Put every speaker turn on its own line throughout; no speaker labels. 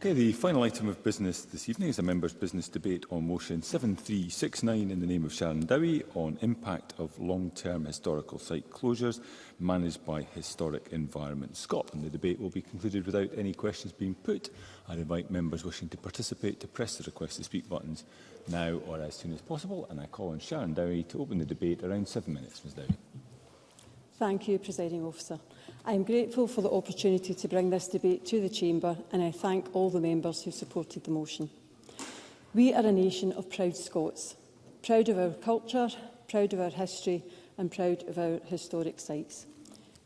Okay, the final item of business this evening is a members' business debate on motion 7369 in the name of Sharon Dowie on impact of long-term historical site closures managed by Historic Environment Scotland. The debate will be concluded without any questions being put. I invite members wishing to participate to press the request to speak buttons now or as soon as possible. And I call on Sharon Dowie to open the debate around seven minutes. Ms Dowie.
Thank you, Presiding Officer. I am grateful for the opportunity to bring this debate to the Chamber and I thank all the members who supported the motion. We are a nation of proud Scots, proud of our culture, proud of our history and proud of our historic sites.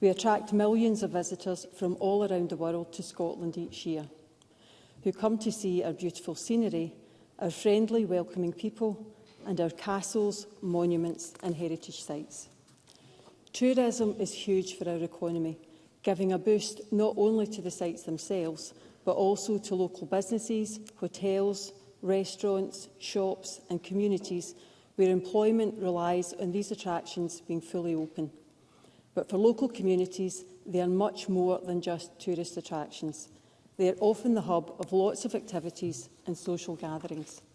We attract millions of visitors from all around the world to Scotland each year, who come to see our beautiful scenery, our friendly, welcoming people and our castles, monuments and heritage sites. Tourism is huge for our economy, giving a boost not only to the sites themselves, but also to local businesses, hotels, restaurants, shops and communities where employment relies on these attractions being fully open. But for local communities, they are much more than just tourist attractions. They are often the hub of lots of activities and social gatherings.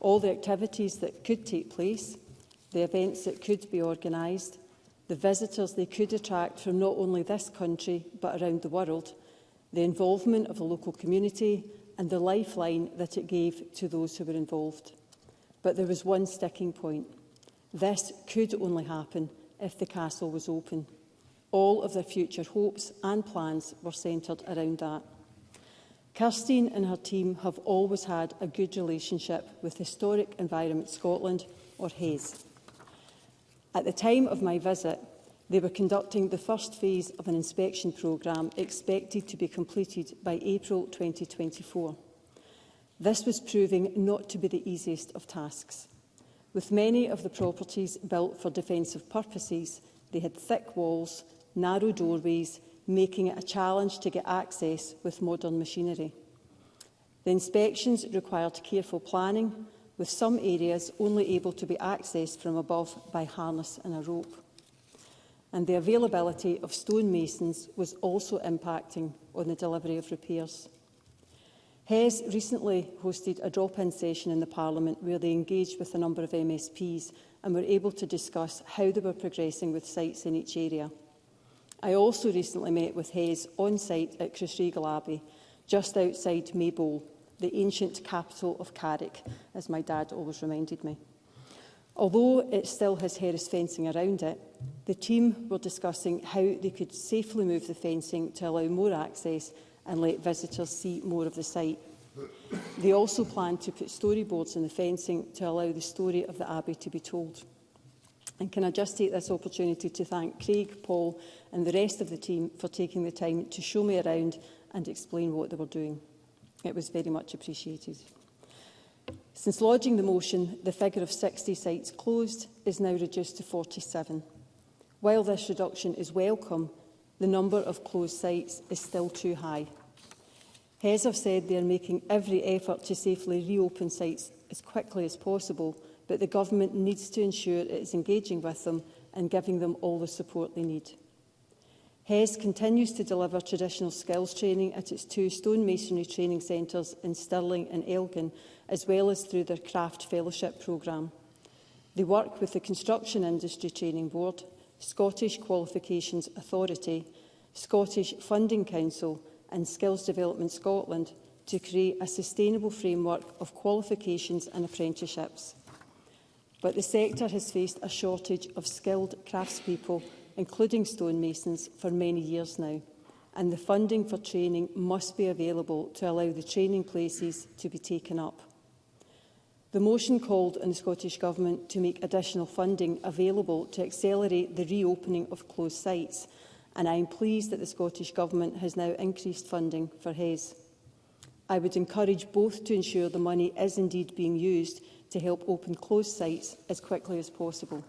All the activities that could take place, the events that could be organised, the visitors they could attract from not only this country but around the world, the involvement of the local community and the lifeline that it gave to those who were involved. But there was one sticking point. This could only happen if the castle was open. All of their future hopes and plans were centred around that. Kirstine and her team have always had a good relationship with Historic Environment Scotland, or HAZE. At the time of my visit, they were conducting the first phase of an inspection programme expected to be completed by April 2024. This was proving not to be the easiest of tasks. With many of the properties built for defensive purposes, they had thick walls, narrow doorways, making it a challenge to get access with modern machinery. The inspections required careful planning, with some areas only able to be accessed from above by harness and a rope. And the availability of stonemasons was also impacting on the delivery of repairs. HES recently hosted a drop-in session in the Parliament where they engaged with a number of MSPs and were able to discuss how they were progressing with sites in each area. I also recently met with Hayes on site at Crushregal Abbey, just outside Maybowl, the ancient capital of Carrick, as my dad always reminded me. Although it still has Harris fencing around it, the team were discussing how they could safely move the fencing to allow more access and let visitors see more of the site. They also planned to put storyboards in the fencing to allow the story of the Abbey to be told. And can I just take this opportunity to thank Craig, Paul and the rest of the team for taking the time to show me around and explain what they were doing. It was very much appreciated. Since lodging the motion, the figure of 60 sites closed is now reduced to 47. While this reduction is welcome, the number of closed sites is still too high. HES have said they are making every effort to safely reopen sites as quickly as possible, but the Government needs to ensure it is engaging with them and giving them all the support they need. HES continues to deliver traditional skills training at its two stonemasonry training centres in Stirling and Elgin, as well as through their craft fellowship programme. They work with the Construction Industry Training Board, Scottish Qualifications Authority, Scottish Funding Council and Skills Development Scotland to create a sustainable framework of qualifications and apprenticeships. But the sector has faced a shortage of skilled craftspeople including stonemasons, for many years now, and the funding for training must be available to allow the training places to be taken up. The motion called on the Scottish Government to make additional funding available to accelerate the reopening of closed sites, and I am pleased that the Scottish Government has now increased funding for HES. I would encourage both to ensure the money is indeed being used to help open closed sites as quickly as possible.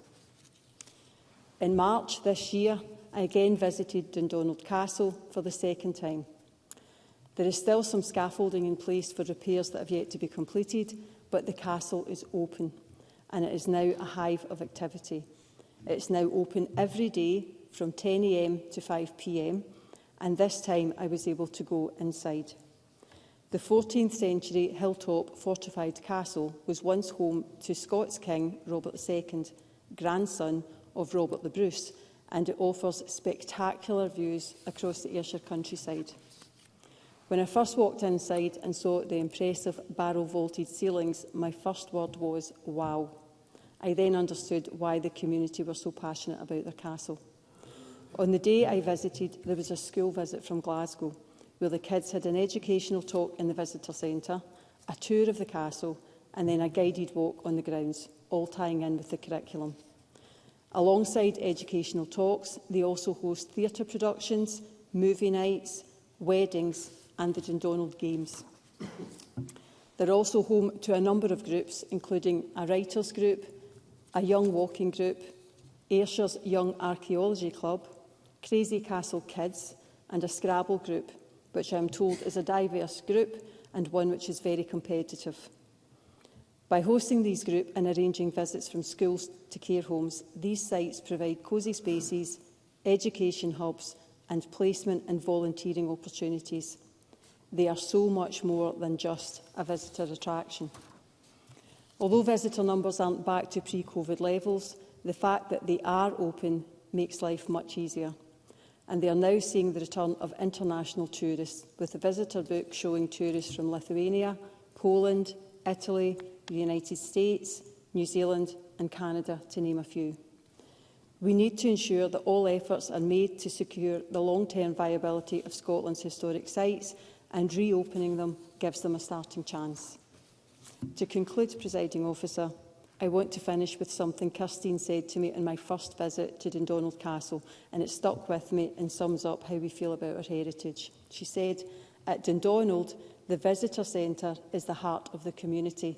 In March this year, I again visited Dundonald Castle for the second time. There is still some scaffolding in place for repairs that have yet to be completed, but the castle is open and it is now a hive of activity. It is now open every day from 10am to 5pm and this time I was able to go inside. The 14th century hilltop fortified castle was once home to Scots King Robert II, grandson of Robert the Bruce and it offers spectacular views across the Ayrshire countryside. When I first walked inside and saw the impressive barrel-vaulted ceilings, my first word was, wow. I then understood why the community were so passionate about their castle. On the day I visited, there was a school visit from Glasgow, where the kids had an educational talk in the visitor centre, a tour of the castle, and then a guided walk on the grounds, all tying in with the curriculum. Alongside educational talks, they also host theatre productions, movie nights, weddings and the Dundonald Games. They're also home to a number of groups, including a writers group, a young walking group, Ayrshire's Young Archaeology Club, Crazy Castle Kids and a Scrabble group, which I'm told is a diverse group and one which is very competitive. By hosting these groups and arranging visits from schools to care homes, these sites provide cosy spaces, education hubs and placement and volunteering opportunities. They are so much more than just a visitor attraction. Although visitor numbers aren't back to pre-COVID levels, the fact that they are open makes life much easier. And they are now seeing the return of international tourists, with a visitor book showing tourists from Lithuania, Poland, Italy, the United States, New Zealand and Canada, to name a few. We need to ensure that all efforts are made to secure the long-term viability of Scotland's historic sites and reopening them gives them a starting chance. To conclude, presiding officer, I want to finish with something Kirstine said to me on my first visit to Dundonald Castle, and it stuck with me and sums up how we feel about our heritage. She said, at Dundonald, the visitor centre is the heart of the community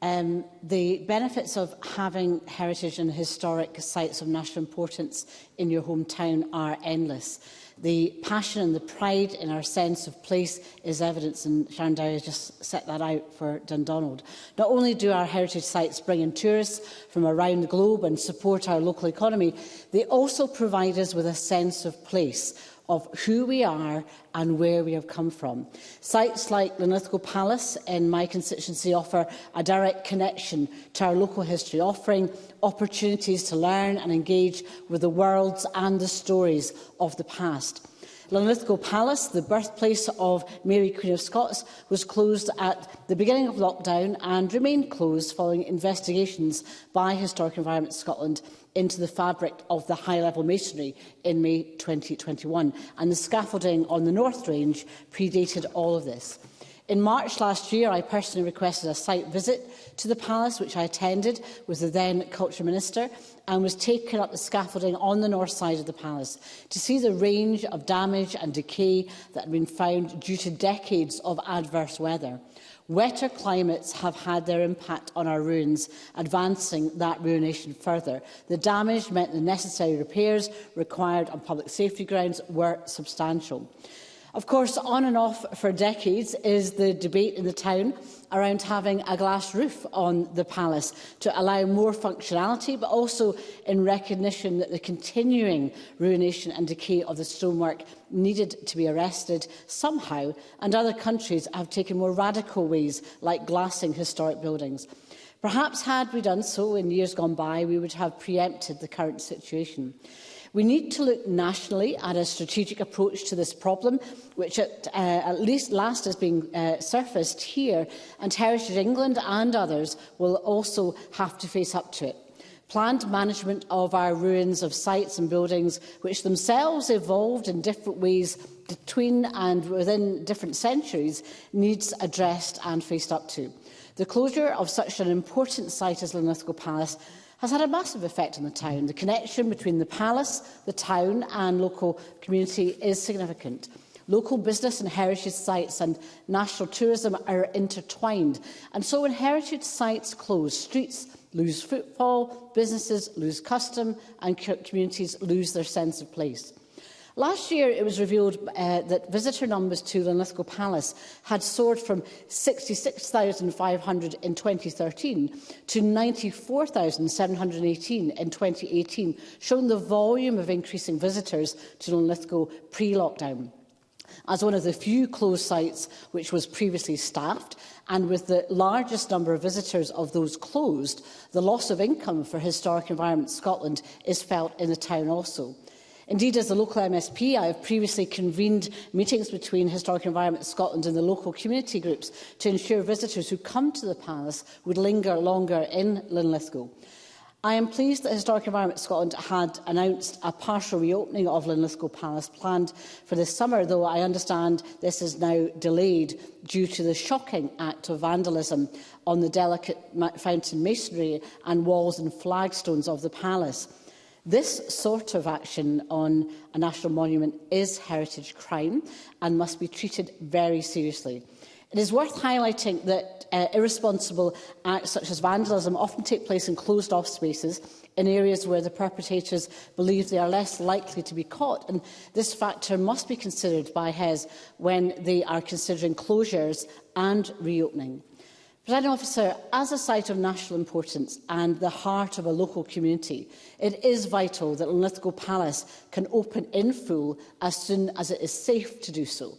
Um, the benefits of having heritage and historic sites of national importance in your hometown are endless. The passion and the pride in our sense of place is evidence, and Sharon Dowie has just set that out for Dundonald. Not only do our heritage sites bring in tourists from around the globe and support our local economy, they also provide us with a sense of place, of who we are and where we have come from. Sites like Linlithgow Palace in my constituency offer a direct connection to our local history, offering opportunities to learn and engage with the worlds and the stories of the past. Linlithgow Palace, the birthplace of Mary Queen of Scots, was closed at the beginning of lockdown and remained closed following investigations by Historic Environment Scotland into the fabric of the high-level masonry in May 2021, and the scaffolding on the North Range predated all of this. In March last year, I personally requested a site visit to the palace, which I attended with the then Culture Minister, and was taken up the scaffolding on the north side of the palace to see the range of damage and decay that had been found due to decades of adverse weather. Wetter climates have had their impact on our ruins, advancing that ruination further. The damage meant the necessary repairs required on public safety grounds were substantial. Of course, on and off for decades is the debate in the town around having a glass roof on the palace to allow more functionality, but also in recognition that the continuing ruination and decay of the stonework needed to be arrested somehow, and other countries have taken more radical ways like glassing historic buildings. Perhaps had we done so in years gone by, we would have preempted the current situation. We need to look nationally at a strategic approach to this problem, which at, uh, at least last has been uh, surfaced here, and Heritage England and others will also have to face up to it. Planned management of our ruins of sites and buildings, which themselves evolved in different ways between and within different centuries, needs addressed and faced up to. The closure of such an important site as Linlithgow Palace has had a massive effect on the town. The connection between the palace, the town and local community is significant. Local business and heritage sites and national tourism are intertwined. And so when heritage sites close, streets lose footfall, businesses lose custom and communities lose their sense of place. Last year, it was revealed uh, that visitor numbers to the Lithgow Palace had soared from 66,500 in 2013 to 94,718 in 2018, showing the volume of increasing visitors to Lithgow pre-lockdown. As one of the few closed sites which was previously staffed, and with the largest number of visitors of those closed, the loss of income for Historic Environment Scotland is felt in the town also. Indeed, as a local MSP, I have previously convened meetings between Historic Environment Scotland and the local community groups to ensure visitors who come to the palace would linger longer in Linlithgow. I am pleased that Historic Environment Scotland had announced a partial reopening of Linlithgow Palace planned for this summer, though I understand this is now delayed due to the shocking act of vandalism on the delicate fountain masonry and walls and flagstones of the palace. This sort of action on a national monument is heritage crime and must be treated very seriously. It is worth highlighting that uh, irresponsible acts such as vandalism often take place in closed-off spaces in areas where the perpetrators believe they are less likely to be caught. And this factor must be considered by HES when they are considering closures and reopening. Presiding officer, as a site of national importance and the heart of a local community, it is vital that Linlithgow Palace can open in full as soon as it is safe to do so.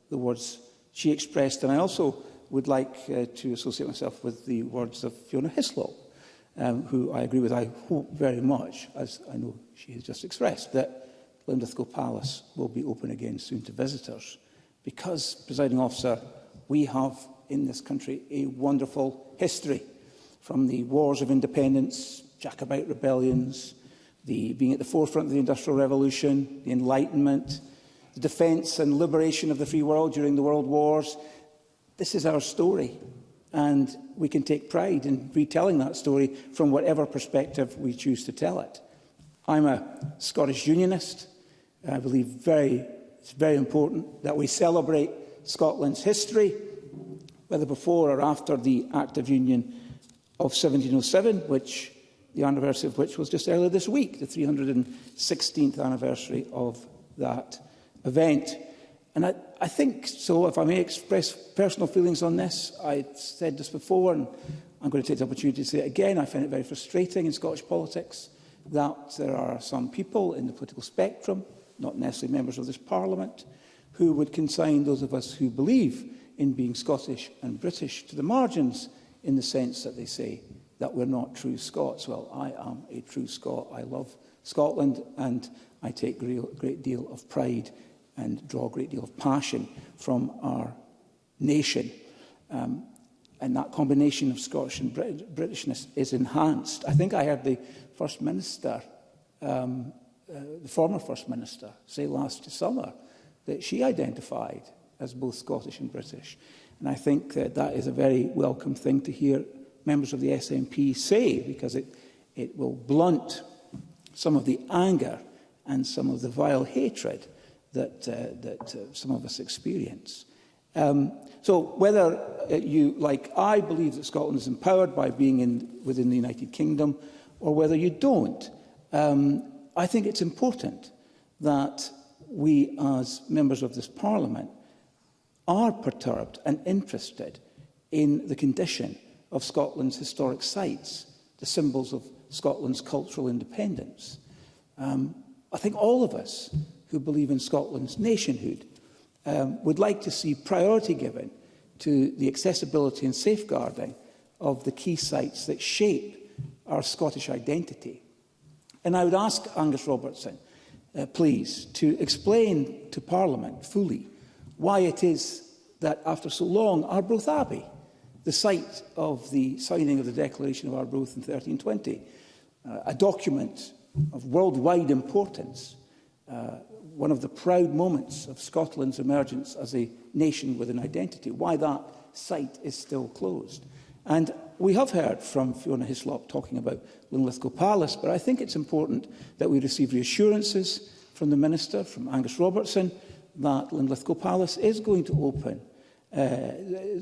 the
words she expressed. And I also would like uh, to associate myself with the words of Fiona Hislop, um, who I agree with, I hope very much, as I know she has just expressed, that Linlithgow Palace will be open again soon to visitors. Because, presiding officer, we have in this country a wonderful history, from the wars of independence, Jacobite rebellions, the being at the forefront of the Industrial Revolution, the Enlightenment, the defence and liberation of the free world during the World Wars. This is our story, and we can take pride in retelling that story from whatever perspective we choose to tell it. I'm a Scottish Unionist. I believe very, it's very important that we celebrate Scotland's history, whether before or after the Act of Union of 1707, which the anniversary of which was just earlier this week, the 316th anniversary of that event. And I, I think so, if I may express personal feelings on this, I said this before and I'm going to take the opportunity to say it again. I find it very frustrating in Scottish politics that there are some people in the political spectrum, not necessarily members of this parliament, who would consign those of us who believe in being Scottish and British to the margins in the sense that they say that we're not true Scots. Well, I am a true Scot. I love Scotland and I take a great deal of pride and draw a great deal of passion from our nation. Um, and that combination of Scottish and Brit Britishness is enhanced. I think I heard the First Minister, um, uh, the former First Minister, say last summer that she identified as both Scottish and British. And I think that that is a very welcome thing to hear members of the SNP say, because it, it will blunt some of the anger and some of the vile hatred that, uh, that uh, some of us experience. Um, so whether uh, you, like I, believe that Scotland is empowered by being in, within the United Kingdom, or whether you don't, um, I think it's important that we, as members of this Parliament, are perturbed and interested in the condition of Scotland's historic sites, the symbols of Scotland's cultural independence. Um, I think all of us who believe in Scotland's nationhood um, would like to see priority given to the accessibility and safeguarding of the key sites that shape our Scottish identity. And I would ask Angus Robertson, uh, please, to explain to Parliament fully why it is that after so long Arbroath Abbey the site of the signing of the Declaration of Arbroath in 1320, uh, a document of worldwide importance, uh, one of the proud moments of Scotland's emergence as a nation with an identity, why that site is still closed. And we have heard from Fiona Hislop talking about Linlithgow Palace, but I think it's important that we receive reassurances from the Minister, from Angus Robertson, that Linlithgow Palace is going to open uh,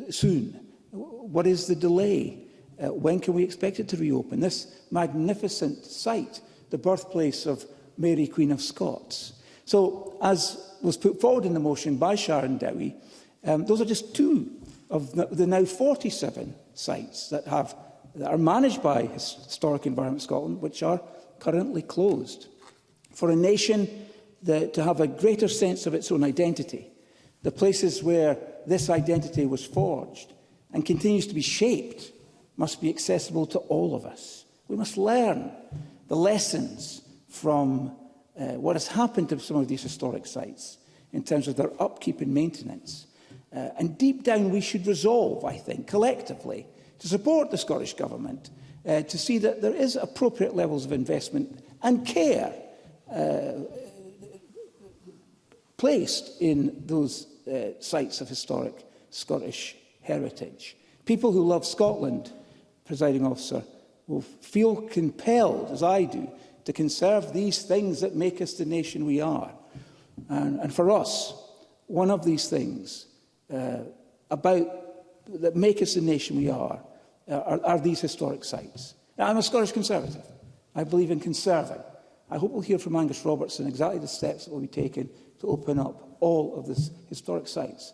soon. What is the delay? Uh, when can we expect it to reopen? This magnificent site, the birthplace of Mary, Queen of Scots. So, as was put forward in the motion by Sharon Dowie, um, those are just two of the, now 47 sites that, have, that are managed by Historic Environment Scotland, which are currently closed. For a nation that, to have a greater sense of its own identity, the places where this identity was forged, and continues to be shaped must be accessible to all of us. We must learn the lessons from uh, what has happened to some of these historic sites in terms of their upkeep and maintenance. Uh, and deep down, we should resolve, I think, collectively, to support the Scottish Government uh, to see that there is appropriate levels of investment and care uh, placed in those uh, sites of historic Scottish heritage. People who love Scotland, presiding officer, will feel compelled, as I do, to conserve these things that make us the nation we are. And, and for us, one of these things uh, about that make us the nation we are, uh, are, are these historic sites. Now, I'm a Scottish Conservative. I believe in conserving. I hope we'll hear from Angus Robertson exactly the steps that will be taken to open up all of these historic sites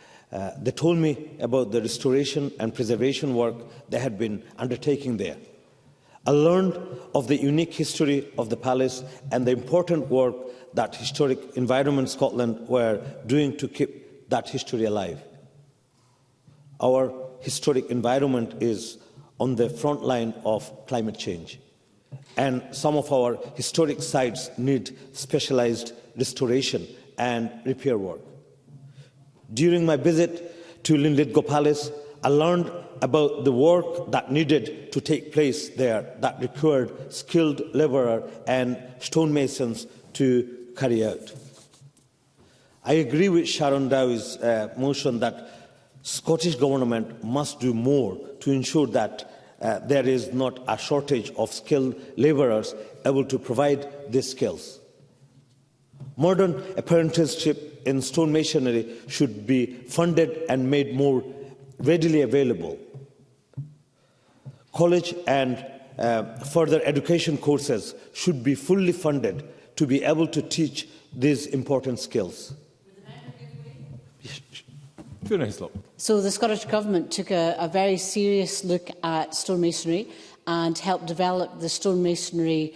Uh,
they told me about the restoration and preservation work they had been undertaking there. I learned of the unique history of the palace and the important work that Historic Environment Scotland were doing to keep that history alive. Our historic environment is on the front line of climate change and some of our historic sites need specialized restoration and repair work. During my visit to Linlithgow Palace, I learned about the work that needed to take place there that required skilled labourer and stonemasons to carry out. I agree with Sharon Dow's uh, motion that Scottish Government must do more to ensure that uh, there is not a shortage of skilled labourers able to provide these skills. Modern apprenticeship in stone masonry should be funded and made more readily available. College and uh, further education courses should be fully funded to be able to teach these important skills.
So the Scottish Government took a, a very serious look at stonemasonry and helped develop the stonemasonry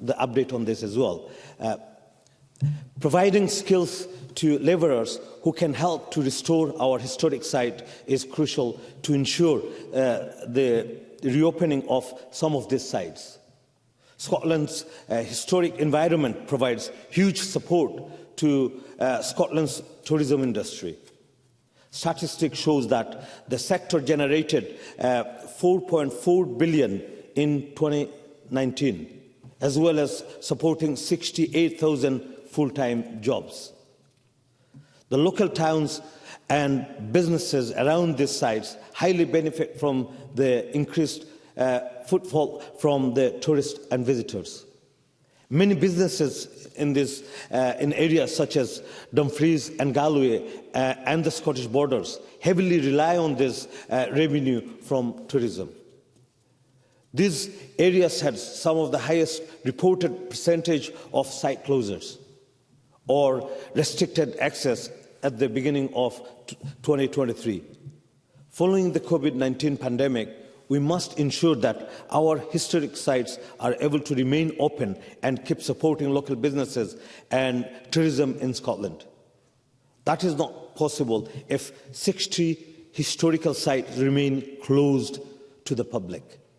the update on this as well. Uh, Providing skills to laborers who can help to restore our historic site is crucial to ensure uh, the reopening of some of these sites. Scotland's uh, historic environment provides huge support to uh, Scotland's tourism industry. Statistics shows that the sector generated uh, 4.4 billion in 2019, as well as supporting 68,000 full-time jobs. The local towns and businesses around these sites highly benefit from the increased uh, footfall from the tourists and visitors. Many businesses in, this, uh, in areas such as Dumfries and Galway uh, and the Scottish borders heavily rely on this uh, revenue from tourism. These areas had some of the highest reported percentage of site closures. or restricted access at the beginning of 2023. Following the COVID-19 pandemic, we must ensure that our historic sites are able to remain open and keep supporting local businesses and tourism in Scotland. That is not possible if 60 historical sites remain closed to the public.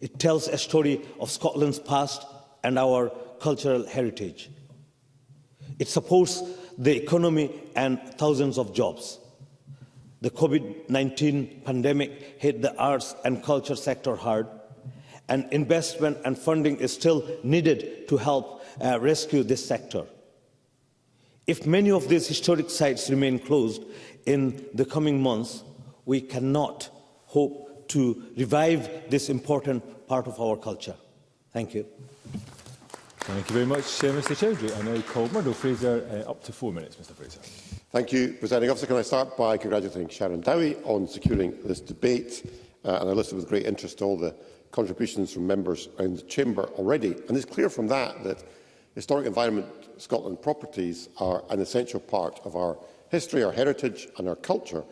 It tells a story of Scotland's past and our cultural heritage. It supports the economy and thousands of jobs. The COVID-19 pandemic hit the arts and culture sector hard, and investment and funding is still needed to help uh, rescue this sector. If many of these historic sites remain closed in the coming months, we cannot hope to revive this important part of our culture. Thank you.
Thank you very much, uh, Mr Chowdhury. I now call Murdo Fraser uh, up to four minutes, Mr Fraser.
Thank you, Presiding Officer. Can I start by congratulating Sharon Dowie on securing this debate? Uh, and I listened with great interest to all the contributions from members in the Chamber already. And it's clear from that that historic environment Scotland properties are an essential part of our history, our heritage and our culture.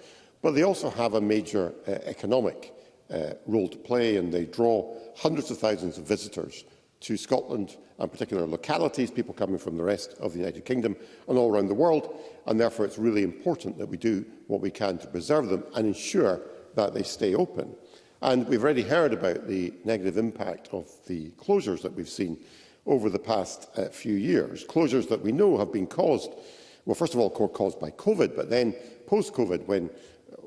But they also have a major uh, economic uh, role to play and they draw hundreds of thousands of visitors to Scotland and particular localities, people coming from the rest of the United Kingdom and all around the world. And therefore, it's really important that we do what we can to preserve them and ensure that they stay open. And we've already heard about the negative impact of the closures that we've seen over the past uh, few years. Closures that we know have been caused, well, first of all, caused by COVID, but then post-COVID, when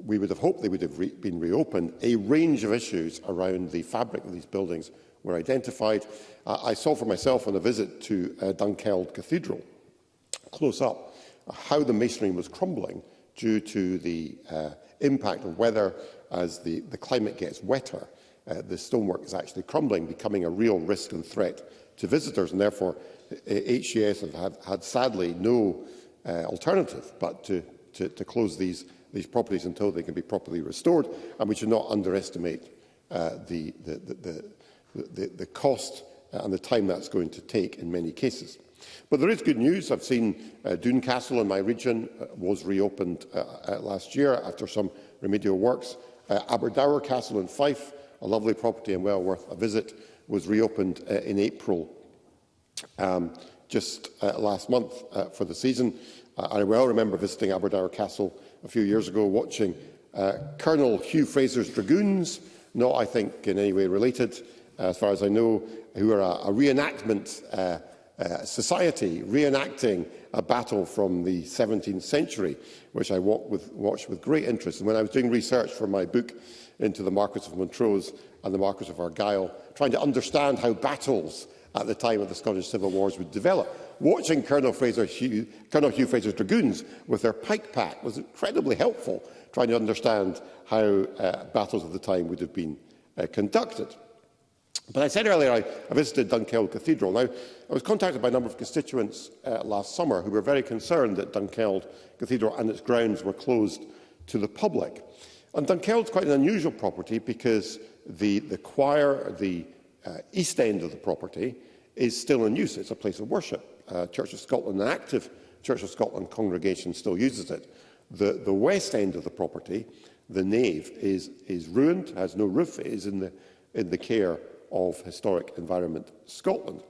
we would have hoped they would have re been reopened, a range of issues around the fabric of these buildings were identified. I, I saw for myself on a visit to uh, Dunkeld Cathedral, close up, uh, how the masonry was crumbling due to the uh, impact of weather as the, the climate gets wetter. Uh, the stonework is actually crumbling, becoming a real risk and threat to visitors, and therefore HCS uh, have, have had sadly no uh, alternative but to, to, to close these, these properties until they can be properly restored, and we should not underestimate uh, the, the, the, the, the, the cost Uh, and the time that's going to take in many cases. But there is good news. I've seen uh, Dune Castle in my region uh, was reopened uh, uh last year after some remedial works. Uh, Aberdour Castle in Fife, a lovely property and well worth a visit, was reopened in April um, just last month for the season. I well remember visiting Aberdour Castle a few years ago, watching Colonel Hugh Fraser's Dragoons, not, I think, in any way related, Uh, as far as I know, who are a, a reenactment uh, uh, society, reenacting a battle from the 17th century, which I with, watched with great interest. And when I was doing research for my book into the Marquis of Montrose and the Marquis of Argyll, trying to understand how battles at the time of the Scottish Civil Wars would develop. Watching Colonel, Fraser Hugh, Colonel Hugh Fraser's dragoons with their pike pack was incredibly helpful, trying to understand how uh, battles of the time would have been uh, conducted. But I said earlier I, I visited Dunkeld Cathedral. Now, I was contacted by a number of constituents uh, last summer who were very concerned that Dunkeld Cathedral and its grounds were closed to the public. And Dunkeld's quite an unusual property because the, the choir, the uh, east end of the property, is still in use. It's a place of worship. Uh, Church of Scotland, an active Church of Scotland congregation, still uses it. The, the west end of the property, the nave, is, is ruined, has no roof, it is in the, in the care of Historic Environment Scotland.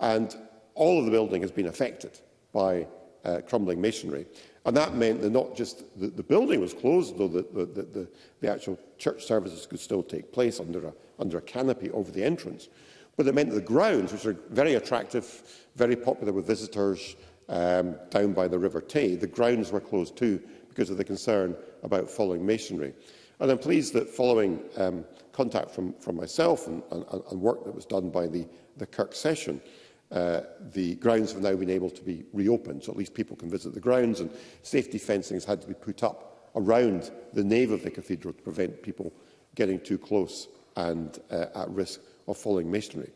And all of the building has been affected by uh, crumbling masonry. And that meant that not just the, the building was closed, though the, the, the, the actual church services could still take place under a, under a canopy over the entrance, but it meant that the grounds, which are very attractive, very popular with visitors um, down by the River Tay, the grounds were closed too because of the concern about falling masonry. And I'm pleased that following um, contact from, from myself and, and, and work that was done by the, the Kirk session, uh, the grounds have now been able to be reopened, so at least people can visit the grounds, and safety fencing has had to be put up around the nave of the cathedral to prevent people getting too close and uh, at risk of falling masonry.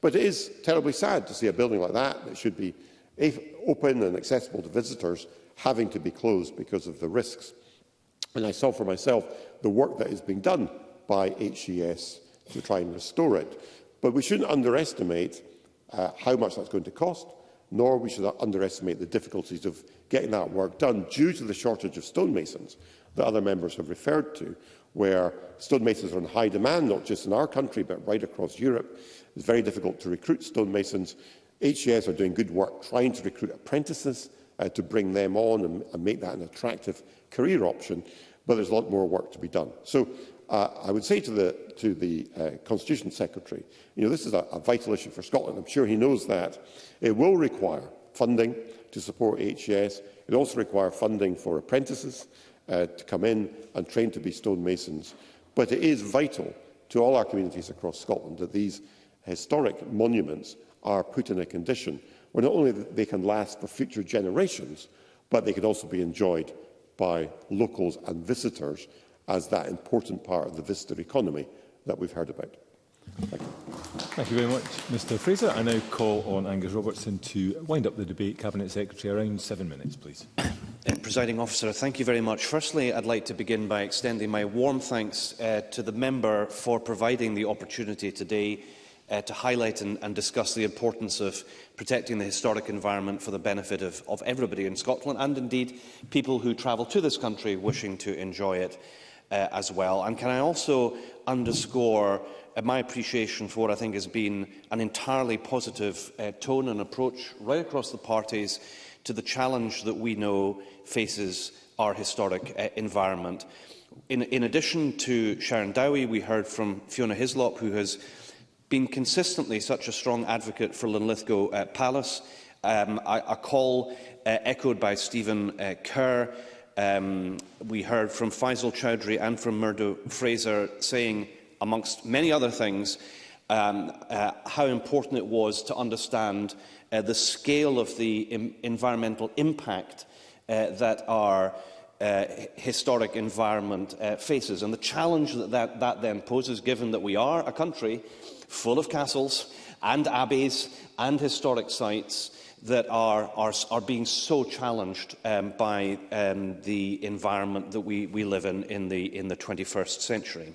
But it is terribly sad to see a building like that, that should be open and accessible to visitors, having to be closed because of the risks. And I saw for myself the work that is being done by HES to try and restore it. But we shouldn't underestimate uh, how much that's going to cost, nor we should underestimate the difficulties of getting that work done due to the shortage of stonemasons that other members have referred to, where stonemasons are in high demand, not just in our country, but right across Europe. It's very difficult to recruit stonemasons. HES are doing good work trying to recruit apprentices uh, to bring them on and, and make that an attractive career option, but there's a lot more work to be done. So uh, I would say to the, to the uh, Constitution Secretary, you know, this is a, a vital issue for Scotland. I'm sure he knows that. It will require funding to support HES. It also require funding for apprentices uh, to come in and train to be stonemasons. But it is vital to all our communities across Scotland that these historic monuments are put in a condition where not only they can last for future generations, but they could also be enjoyed by locals and visitors as that important part of the visitor economy that we've heard about. Thank you.
Thank you very much, Mr Fraser. I now call on Angus Robertson to wind up the debate. Cabinet Secretary, around seven minutes, please.
Uh, presiding officer, thank you very much. Firstly, I'd like to begin by extending my warm thanks uh, to the member for providing the opportunity today uh, to highlight and, and discuss the importance of protecting the historic environment for the benefit of, of everybody in Scotland and indeed people who travel to this country wishing to enjoy it uh, as well. And can I also underscore uh, my appreciation for what I think has been an entirely positive uh, tone and approach right across the parties to the challenge that we know faces our historic uh, environment. In, in addition to Sharon Dowie, we heard from Fiona Hislop, who has been consistently such a strong advocate for Linlithgow uh, Palace, um, a, a call uh, echoed by Stephen uh, Kerr. Um, we heard from Faisal Chowdhury and from Murdo Fraser saying, amongst many other things, um, uh, how important it was to understand uh, the scale of the environmental impact uh, that our Uh, historic environment uh, faces. And the challenge that, that that then poses, given that we are a country full of castles and abbeys and historic sites that are, are, are being so challenged um, by um, the environment that we, we live in in the, in the 21st century.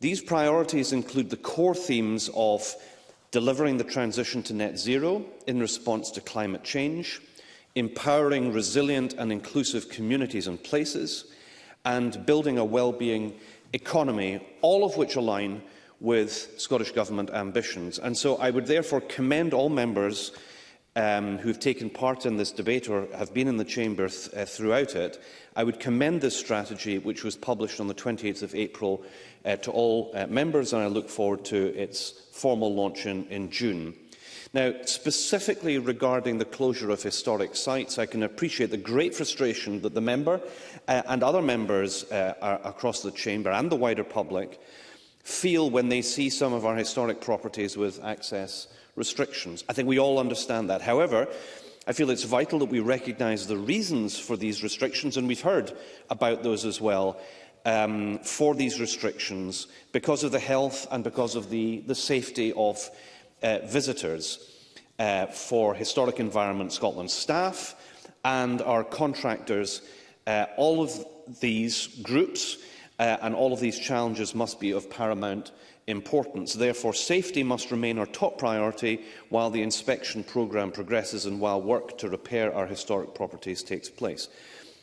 These priorities include the core themes of delivering the transition to net zero in response to climate change, empowering resilient and inclusive communities and places, and building a well-being economy, all of which align with Scottish Government ambitions. And so I would therefore commend all members um, who have taken part in this debate or have been in the chamber th uh, throughout it, I would commend this strategy, which was published on the 28th of April, uh, to all uh, members, and I look forward to its formal launch in, in June. Now, specifically regarding the closure of historic sites, I can appreciate the great frustration that the member uh, and other members uh, across the chamber and the wider public feel when they see some of our historic properties with access restrictions. I think we all understand that. However, I feel it's vital that we recognise the reasons for these restrictions, and we've heard about those as well, um, for these restrictions because of the health and because of the, the safety of uh, visitors uh, for Historic Environment Scotland staff and our contractors. Uh, all of these groups uh, and all of these challenges must be of paramount importance. Therefore, safety must remain our top priority while the inspection programme progresses and while work to repair our historic properties takes place.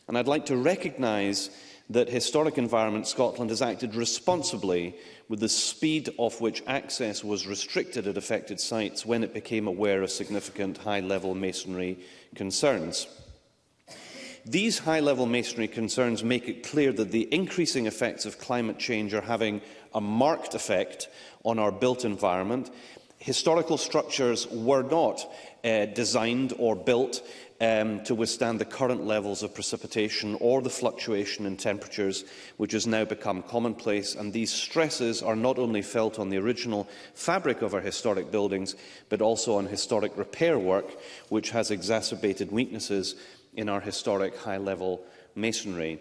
And I'd like to recognise that Historic Environment Scotland has acted responsibly with the speed of which access was restricted at affected sites when it became aware of significant high-level masonry concerns. These high-level masonry concerns make it clear that the increasing effects of climate change are having a marked effect on our built environment. Historical structures were not uh, designed or built um, to withstand the current levels of precipitation or the fluctuation in temperatures which has now become commonplace and these stresses are not only felt on the original fabric of our historic buildings but also on historic repair work which has exacerbated weaknesses in our historic high-level masonry.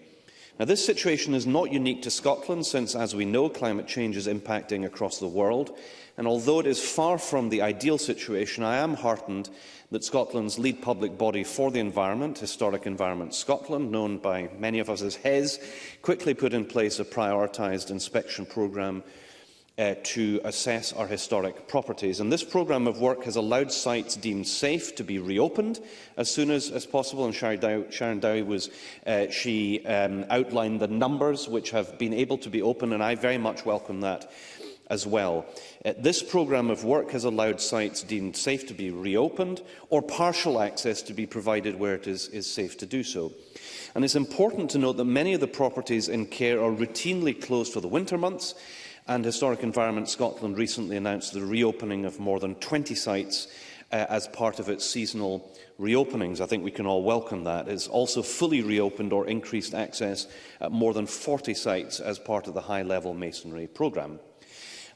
Now, this situation is not unique to Scotland, since, as we know, climate change is impacting across the world. And although it is far from the ideal situation, I am heartened that Scotland's lead public body for the environment, Historic Environment Scotland, known by many of us as HES, quickly put in place a prioritised inspection programme uh, to assess our historic properties. And this programme of work has allowed sites deemed safe to be reopened as soon as, as possible. And Sharon Dowie Sharon was, uh, she um, outlined the numbers which have been able to be opened, and I very much welcome that as well. Uh, this programme of work has allowed sites deemed safe to be reopened or partial access to be provided where it is, is safe to do so. And it's important to note that many of the properties in care are routinely closed for the winter months, and Historic Environment Scotland recently announced the reopening of more than 20 sites uh, as part of its seasonal reopenings. I think we can all welcome that. It's also fully reopened or increased access at more than 40 sites as part of the high-level masonry programme.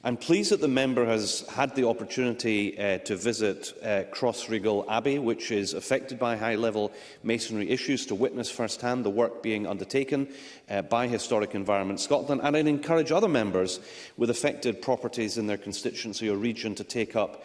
I'm pleased that the member has had the opportunity uh, to visit uh, Crossregal Abbey, which is affected by high-level masonry issues, to witness firsthand the work being undertaken uh, by Historic Environment Scotland, and I encourage other members with affected properties in their constituency or region to take up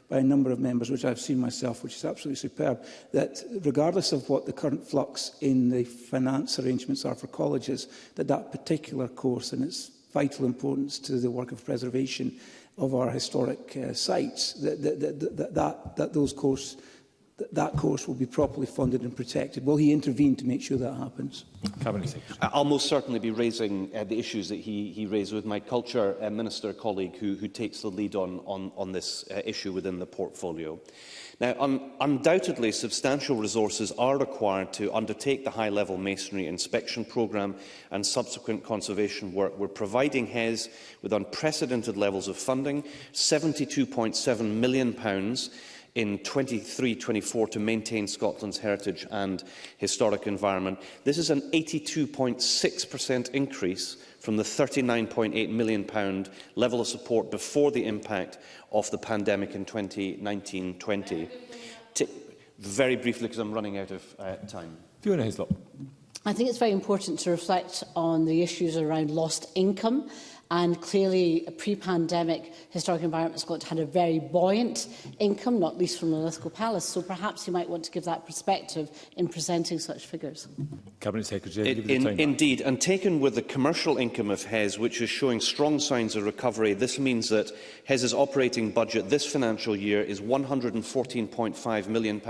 by a number of members, which I've seen myself, which is absolutely superb, that regardless of what the current flux in the finance arrangements are for colleges, that that particular course and its vital importance to the work of preservation of our historic uh, sites, that, that, that, that, that, that those courses that course will be properly funded and protected. Will he intervene to make sure that happens?
Cabinet
I'll most certainly be raising uh, the issues that he, he raised with my culture uh, minister colleague who, who takes the lead on, on, on this uh, issue within the portfolio. Now, un undoubtedly, substantial resources are required to undertake the high-level masonry inspection programme and subsequent conservation work. We're providing HES with unprecedented levels of funding, £72.7 million, pounds in 23-24 to maintain Scotland's heritage and historic environment. This is an 82.6% increase from the £39.8 million level of support before the impact of the pandemic in 2019-20. Very briefly, because I'm running out of uh, time.
Fiona Hislop.
I think it's very important to reflect on the issues around lost income And clearly, pre-pandemic, Historic Environment Scotland had a very buoyant income, not least from the Lithgow Palace. So perhaps you might want to give that perspective in presenting such figures.
Cabinet Secretary,
it, in, Indeed, and taken with the commercial income of HES, which is showing strong signs of recovery, this means that HES's operating budget this financial year is £114.5 million.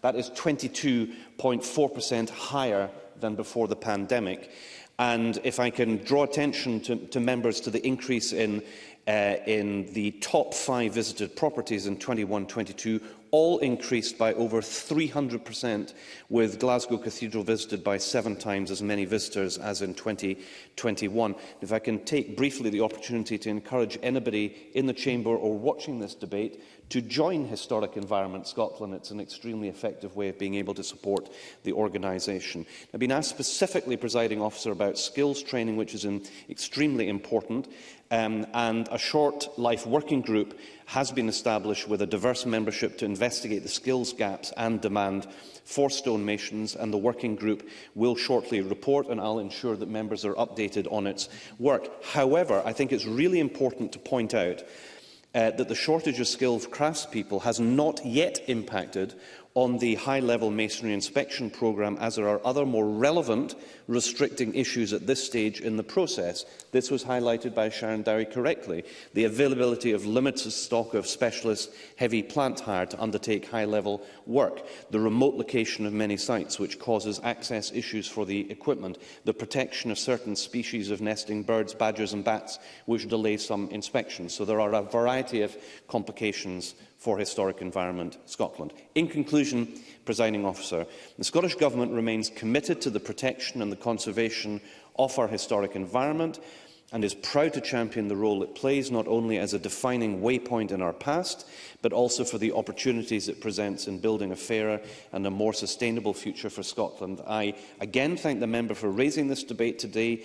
That is 22.4% higher than before the pandemic. And if I can draw attention to, to members to the increase in, uh, in the top five visited properties in 21-22, all increased by over 300%, with Glasgow Cathedral visited by seven times as many visitors as in 2021. If I can take briefly the opportunity to encourage anybody in the Chamber or watching this debate to join Historic Environment Scotland. It's an extremely effective way of being able to support the organisation. I've been asked specifically, presiding officer, about skills training, which is extremely important. Um, and a short life working group has been established with a diverse membership to investigate the skills gaps and demand for stonemasons and the working group will shortly report and I'll ensure that members are updated on its work. However, I think it's really important to point out uh, that the shortage of skilled craftspeople has not yet impacted on the high-level masonry inspection programme, as there are other more relevant restricting issues at this stage in the process. This was highlighted by Sharon Dowie correctly. The availability of limited stock of specialist heavy plant hire to undertake high-level work, the remote location of many sites, which causes access issues for the equipment, the protection of certain species of nesting birds, badgers and bats, which delay some inspections. So there are a variety of complications for Historic Environment Scotland. In conclusion, presiding officer, the Scottish Government remains committed to the protection and the conservation of our historic environment and is proud to champion the role it plays not only as a defining waypoint in our past, but also for the opportunities it presents in building a fairer and a more sustainable future for Scotland. I again thank the member for raising this debate today